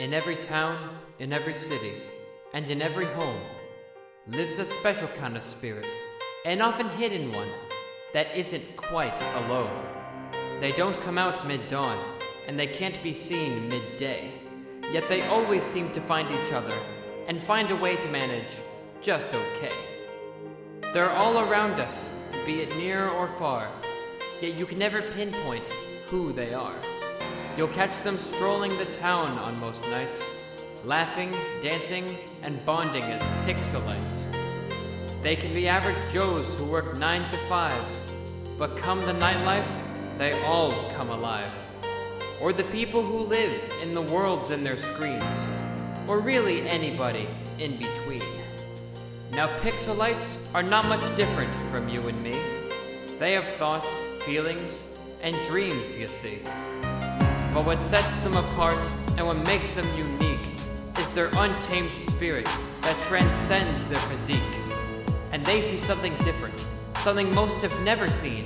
In every town, in every city, and in every home lives a special kind of spirit, an often hidden one that isn't quite alone. They don't come out mid dawn, and they can't be seen midday, yet they always seem to find each other and find a way to manage just okay. They're all around us, be it near or far, yet you can never pinpoint who they are. You'll catch them strolling the town on most nights, laughing, dancing, and bonding as pixelites. They can be average Joes who work 9 to 5s, but come the nightlife, they all come alive. Or the people who live in the worlds in their screens, or really anybody in between. Now, pixelites are not much different from you and me. They have thoughts, feelings, and dreams, you see. But what sets them apart and what makes them unique is their untamed spirit that transcends their physique. And they see something different, something most have never seen.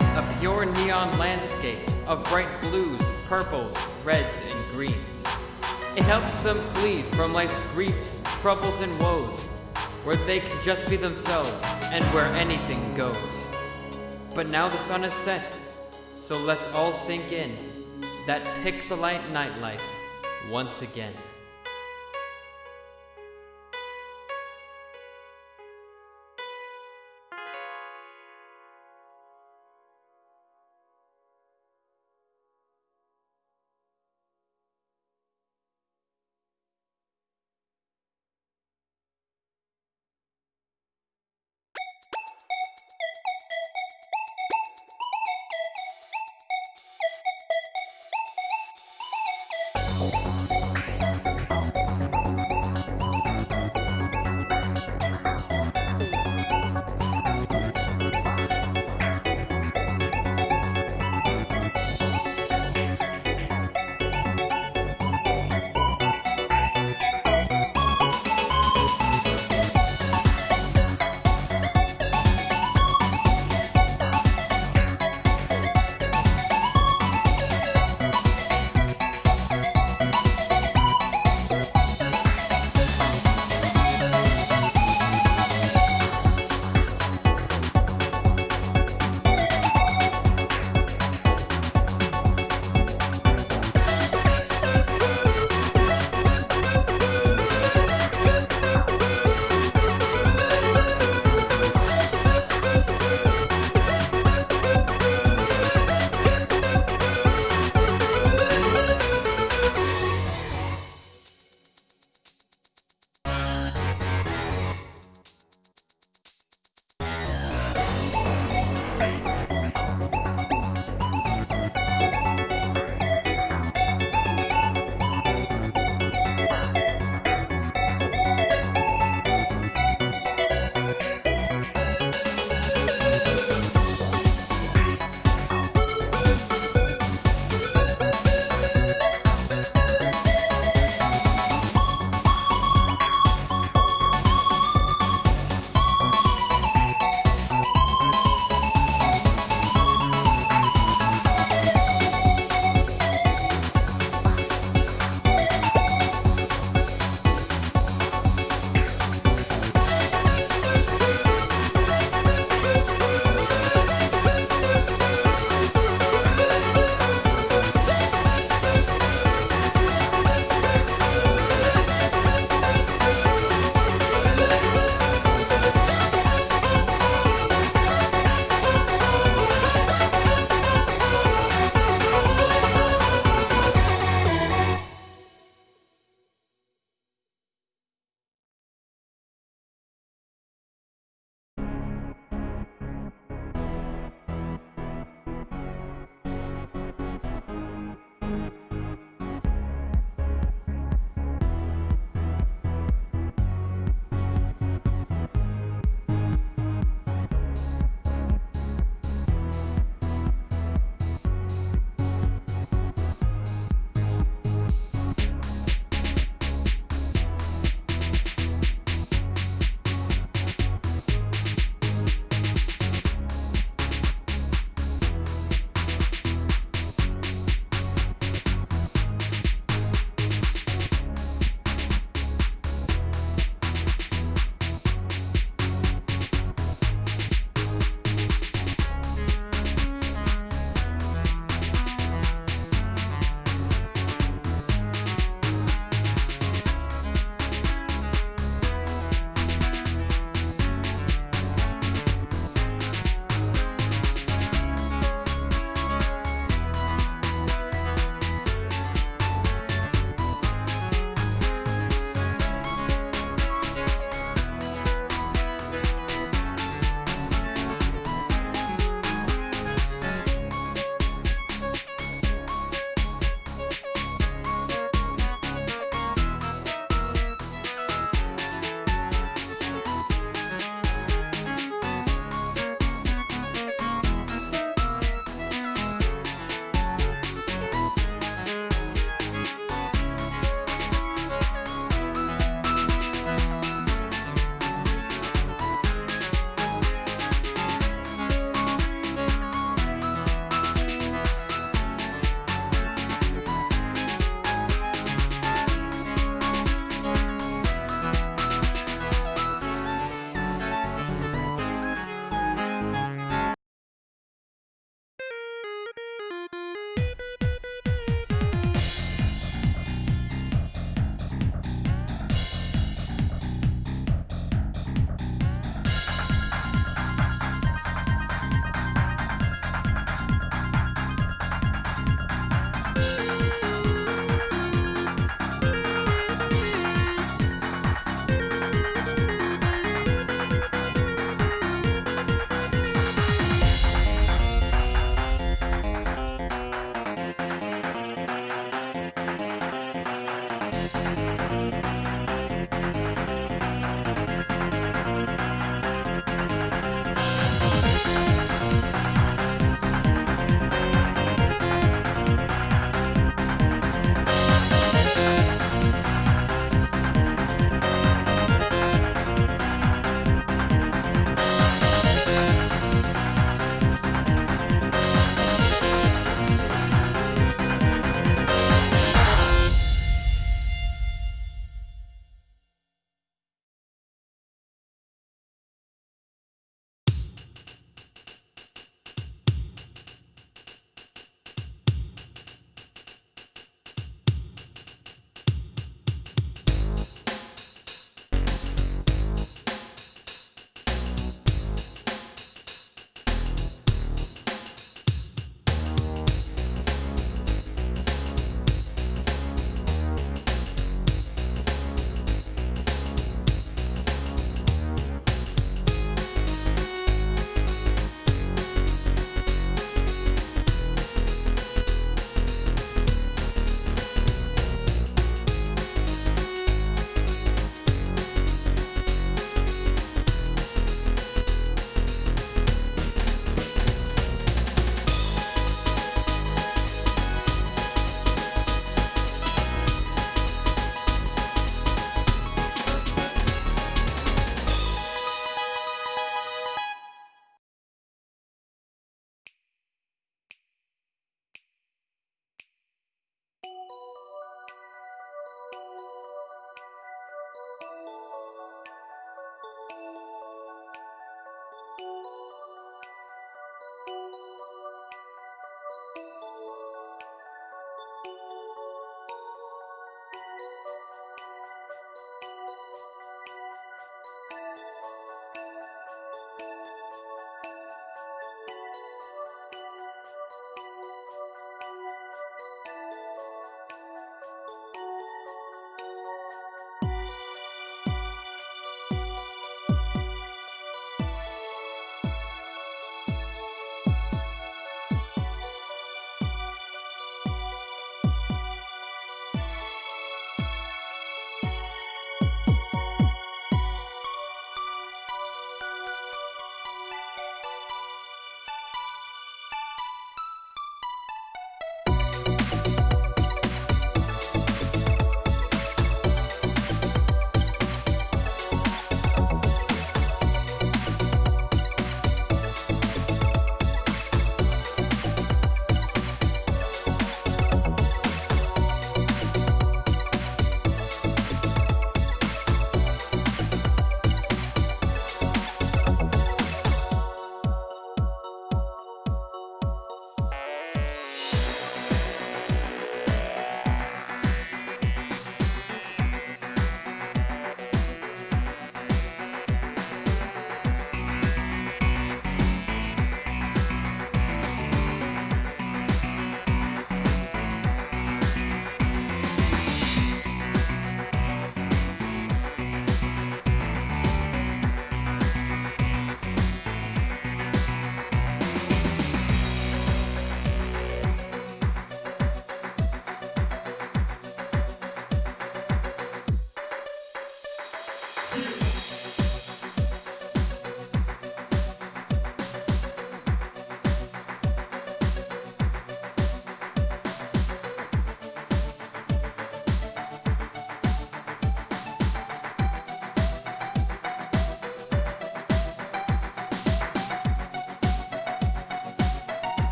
A pure neon landscape of bright blues, purples, reds, and greens. It helps them flee from life's griefs, troubles, and woes, where they can just be themselves and where anything goes. But now the sun has set, so let's all sink in that pixelite nightlife once again.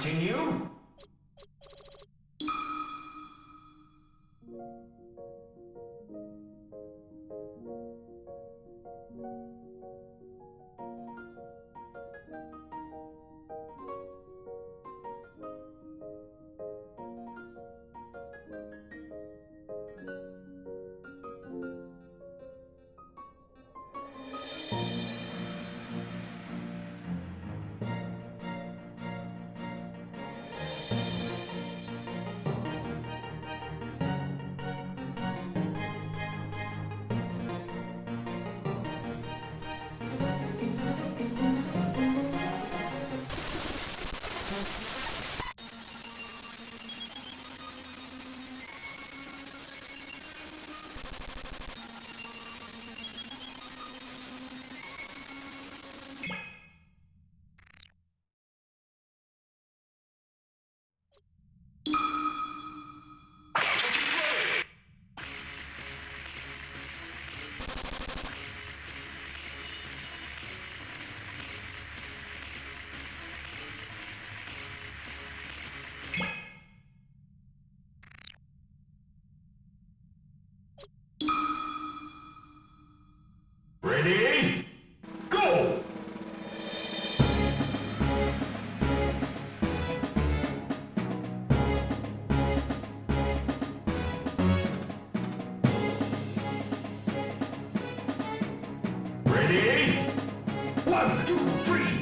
continue. Ready? Go! One, two, three,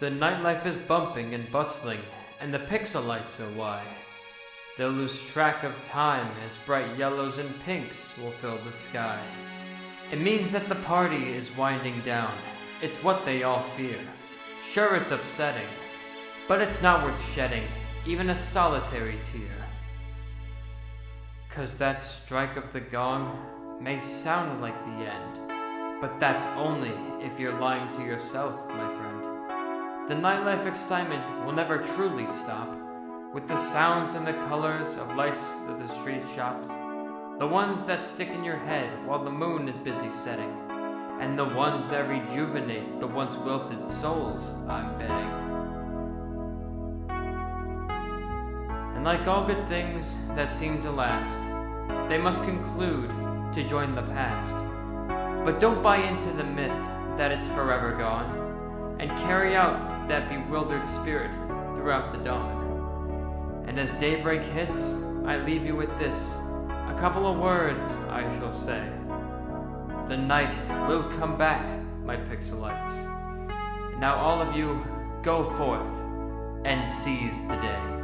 The nightlife is bumping and bustling, and the pixelites are wide. They'll lose track of time as bright yellows and pinks will fill the sky. It means that the party is winding down. It's what they all fear. Sure, it's upsetting, but it's not worth shedding even a solitary tear. Cause that strike of the gong may sound like the end, but that's only if you're lying to yourself, my friend. The nightlife excitement will never truly stop, with the sounds and the colors of life's of the street shops, the ones that stick in your head while the moon is busy setting, and the ones that rejuvenate the once wilted souls, I'm betting. And like all good things that seem to last, they must conclude to join the past. But don't buy into the myth that it's forever gone, and carry out that bewildered spirit throughout the dawn. And as daybreak hits, I leave you with this a couple of words I shall say. The night will come back, my pixelites. Now all of you, go forth and seize the day.